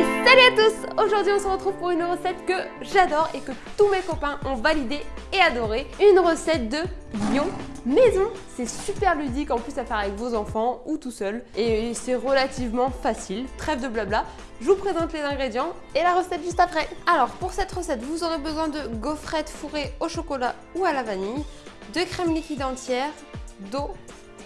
Salut à tous Aujourd'hui on se retrouve pour une recette que j'adore et que tous mes copains ont validé et adoré. Une recette de lion maison. C'est super ludique en plus à faire avec vos enfants ou tout seul. Et c'est relativement facile, trêve de blabla. Je vous présente les ingrédients et la recette juste après. Alors pour cette recette, vous aurez besoin de gaufrettes fourrées au chocolat ou à la vanille, de crème liquide entière, d'eau,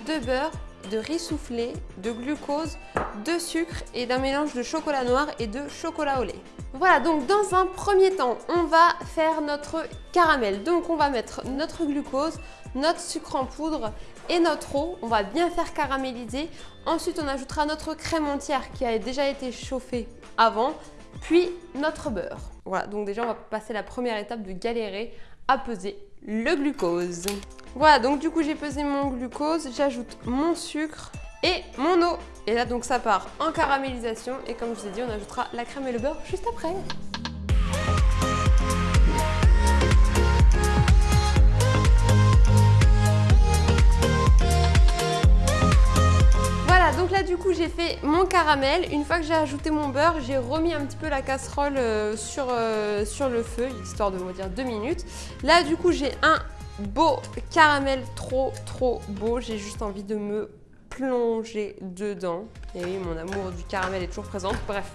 de beurre, de riz soufflé, de glucose, de sucre et d'un mélange de chocolat noir et de chocolat au lait. Voilà, donc dans un premier temps, on va faire notre caramel. Donc on va mettre notre glucose, notre sucre en poudre et notre eau. On va bien faire caraméliser. Ensuite, on ajoutera notre crème entière qui a déjà été chauffée avant, puis notre beurre. Voilà, donc déjà on va passer la première étape de galérer à peser le glucose. Voilà, donc du coup j'ai pesé mon glucose, j'ajoute mon sucre et mon eau. Et là donc ça part en caramélisation et comme je vous ai dit, on ajoutera la crème et le beurre juste après. Mon caramel. Une fois que j'ai ajouté mon beurre, j'ai remis un petit peu la casserole euh, sur, euh, sur le feu, histoire de vous dire deux minutes. Là du coup j'ai un beau caramel trop trop beau. J'ai juste envie de me plonger dedans. Et oui, mon amour du caramel est toujours présent. Bref,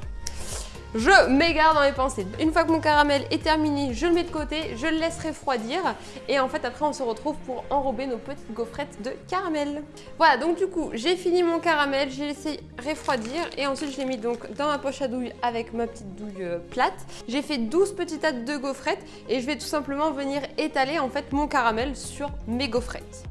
je m'égare dans mes pensées. Une fois que mon caramel est terminé, je le mets de côté, je le laisse refroidir et en fait après on se retrouve pour enrober nos petites gaufrettes de caramel. Voilà donc du coup j'ai fini mon caramel, j'ai laissé refroidir et ensuite je l'ai mis donc dans ma poche à douille avec ma petite douille euh, plate. J'ai fait 12 petites tas de gaufrettes et je vais tout simplement venir étaler en fait mon caramel sur mes gaufrettes.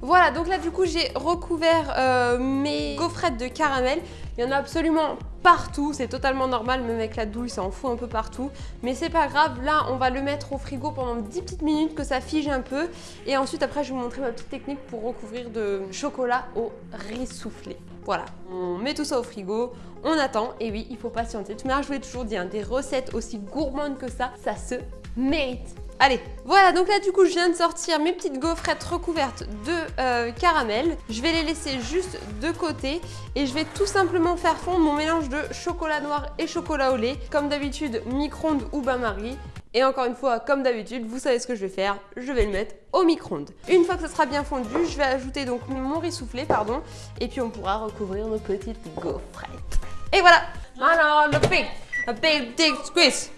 Voilà, donc là du coup j'ai recouvert euh, mes gaufrettes de caramel. Il y en a absolument partout, c'est totalement normal, même avec la douille ça en fout un peu partout. Mais c'est pas grave, là on va le mettre au frigo pendant 10 petites minutes que ça fige un peu. Et ensuite après je vais vous montrer ma petite technique pour recouvrir de chocolat au riz soufflé. Voilà, on met tout ça au frigo, on attend, et oui, il faut patienter. De je vous l'ai toujours dit, hein, des recettes aussi gourmandes que ça, ça se mérite. Allez, voilà, donc là du coup je viens de sortir mes petites gaufrettes recouvertes de euh, caramel. Je vais les laisser juste de côté et je vais tout simplement faire fondre mon mélange de chocolat noir et chocolat au lait. Comme d'habitude, micro-ondes ou bain-marie. Et encore une fois, comme d'habitude, vous savez ce que je vais faire, je vais le mettre au micro-ondes. Une fois que ça sera bien fondu, je vais ajouter donc mon riz soufflé, pardon, et puis on pourra recouvrir nos petites gaufrettes. Et voilà Alors, le big, a big, big squeeze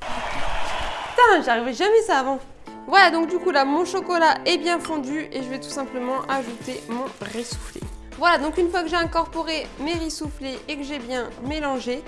Putain, j'arrivais jamais ça avant. Voilà, donc du coup là, mon chocolat est bien fondu et je vais tout simplement ajouter mon riz soufflé. Voilà, donc une fois que j'ai incorporé mes riz soufflés et que j'ai bien mélangé,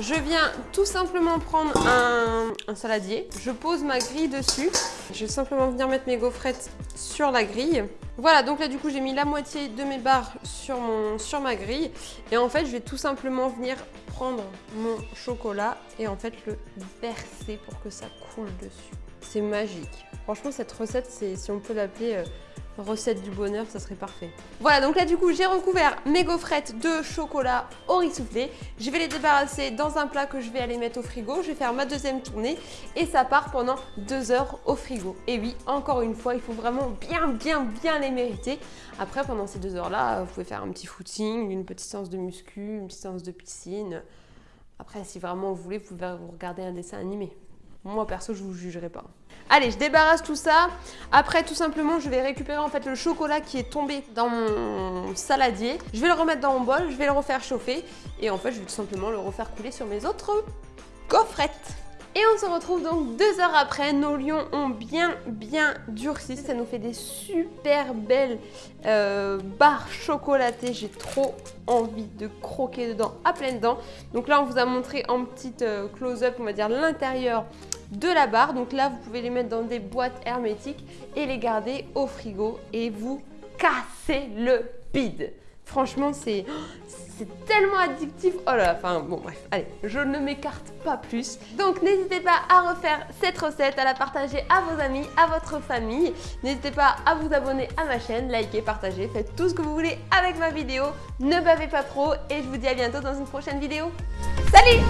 je viens tout simplement prendre un, saladier. Je pose ma grille dessus. Je vais simplement venir mettre mes gaufrettes sur la grille. Voilà, donc là du coup j'ai mis la moitié de mes barres sur, mon, sur ma grille. Et en fait, je vais tout simplement venir prendre mon chocolat et en fait le verser pour que ça coule dessus. C'est magique. Franchement, cette recette, si on peut l'appeler... Euh, recette du bonheur, ça serait parfait. Voilà, donc là du coup, j'ai recouvert mes gaufrettes de chocolat au riz soufflé. Je vais les débarrasser dans un plat que je vais aller mettre au frigo. Je vais faire ma deuxième tournée et ça part pendant deux heures au frigo. Et oui, encore une fois, il faut vraiment bien, bien, bien les mériter. Après, pendant ces deux heures-là, vous pouvez faire un petit footing, une petite séance de muscu, une petite séance de piscine. Après, si vraiment vous voulez, vous pouvez regarder un dessin animé. Moi, perso, je vous jugerai pas. Allez, je débarrasse tout ça. Après, tout simplement, je vais récupérer en fait le chocolat qui est tombé dans mon saladier. Je vais le remettre dans mon bol, je vais le refaire chauffer. Et en fait, je vais tout simplement le refaire couler sur mes autres coffrettes. Et on se retrouve donc deux heures après, nos lions ont bien bien ça nous fait des super belles euh, barres chocolatées, j'ai trop envie de croquer dedans à pleines dents. Donc là on vous a montré en petite euh, close-up, on va dire l'intérieur de la barre. Donc là, vous pouvez les mettre dans des boîtes hermétiques et les garder au frigo et vous cassez le bide. Franchement, c'est tellement addictif. Oh là là, enfin bon bref, allez, je ne m'écarte pas plus. Donc n'hésitez pas à refaire cette recette, à la partager à vos amis, à votre famille. N'hésitez pas à vous abonner à ma chaîne, liker, partager, faites tout ce que vous voulez avec ma vidéo. Ne bavez pas trop et je vous dis à bientôt dans une prochaine vidéo. Salut